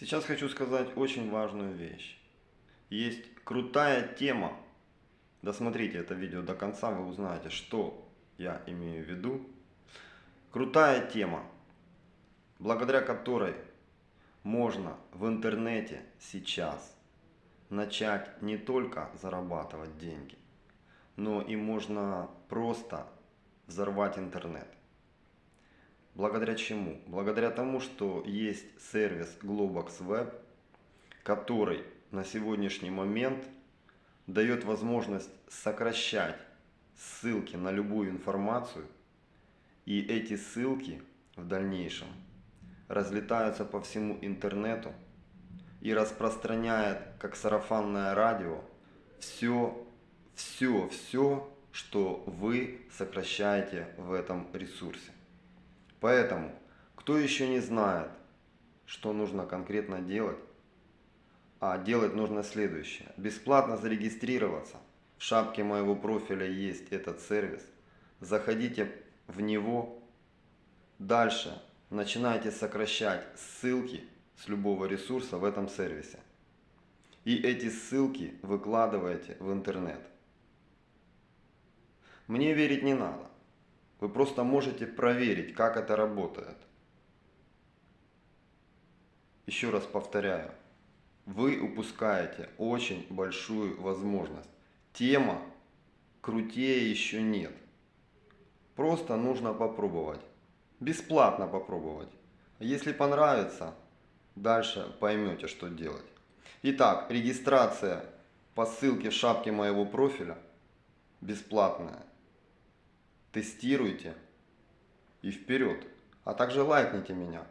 Сейчас хочу сказать очень важную вещь. Есть крутая тема. Досмотрите это видео до конца, вы узнаете, что я имею в виду. Крутая тема, благодаря которой можно в интернете сейчас начать не только зарабатывать деньги, но и можно просто взорвать интернет. Благодаря чему? Благодаря тому, что есть сервис Globox Web, который на сегодняшний момент дает возможность сокращать ссылки на любую информацию, и эти ссылки в дальнейшем разлетаются по всему интернету и распространяет, как сарафанное радио, все, все, все, что вы сокращаете в этом ресурсе. Поэтому, кто еще не знает, что нужно конкретно делать, а делать нужно следующее. Бесплатно зарегистрироваться. В шапке моего профиля есть этот сервис. Заходите в него. Дальше начинайте сокращать ссылки с любого ресурса в этом сервисе. И эти ссылки выкладываете в интернет. Мне верить не надо. Вы просто можете проверить, как это работает. Еще раз повторяю, вы упускаете очень большую возможность. Тема крутее еще нет. Просто нужно попробовать. Бесплатно попробовать. Если понравится, дальше поймете, что делать. Итак, регистрация по ссылке в шапке моего профиля бесплатная тестируйте и вперед. А также лайкните меня.